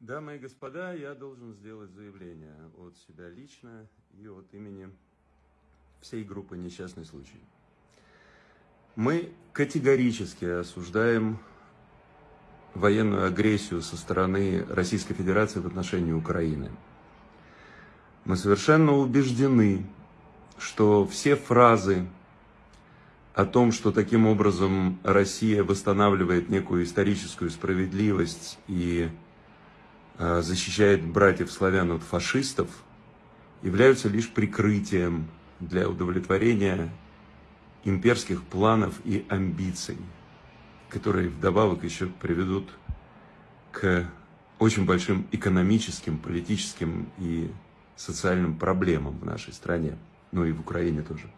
Дамы и господа, я должен сделать заявление от себя лично и от имени всей группы «Несчастный случай». Мы категорически осуждаем военную агрессию со стороны Российской Федерации в отношении Украины. Мы совершенно убеждены, что все фразы о том, что таким образом Россия восстанавливает некую историческую справедливость и Э, защищает братьев-славян от фашистов, являются лишь прикрытием для удовлетворения имперских планов и амбиций, которые вдобавок еще приведут к очень большим экономическим, политическим и социальным проблемам в нашей стране, ну и в Украине тоже,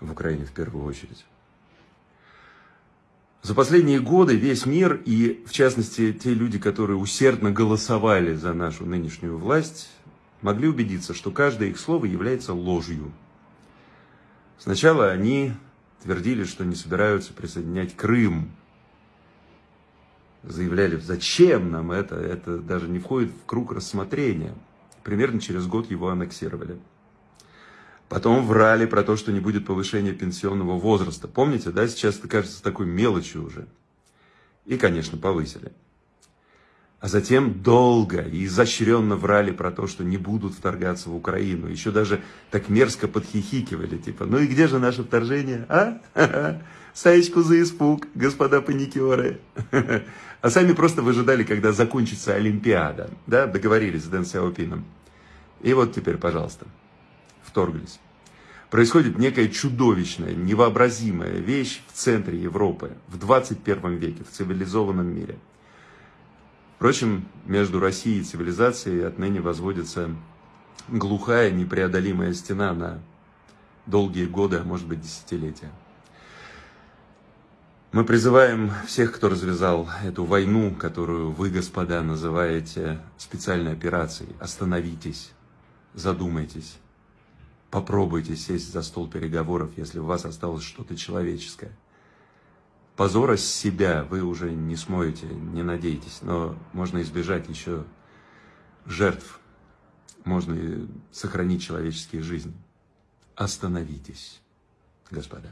в Украине в первую очередь. За последние годы весь мир, и в частности те люди, которые усердно голосовали за нашу нынешнюю власть, могли убедиться, что каждое их слово является ложью. Сначала они твердили, что не собираются присоединять Крым. Заявляли, зачем нам это, это даже не входит в круг рассмотрения. Примерно через год его аннексировали. Потом врали про то, что не будет повышения пенсионного возраста. Помните, да, сейчас это кажется такой мелочью уже. И, конечно, повысили. А затем долго и изощренно врали про то, что не будут вторгаться в Украину. Еще даже так мерзко подхихикивали, типа, ну и где же наше вторжение, а? Саечку за испуг, господа паникеры. А сами просто выжидали, когда закончится Олимпиада. Да, договорились с Дэн Сяопином. И вот теперь, пожалуйста вторглись. Происходит некая чудовищная, невообразимая вещь в центре Европы, в 21 веке, в цивилизованном мире. Впрочем, между Россией и цивилизацией отныне возводится глухая, непреодолимая стена на долгие годы, а может быть десятилетия. Мы призываем всех, кто развязал эту войну, которую вы, господа, называете специальной операцией, остановитесь, задумайтесь. Попробуйте сесть за стол переговоров, если у вас осталось что-то человеческое. Позора с себя вы уже не смоете, не надейтесь, но можно избежать еще жертв, можно сохранить человеческие жизни. Остановитесь, господа.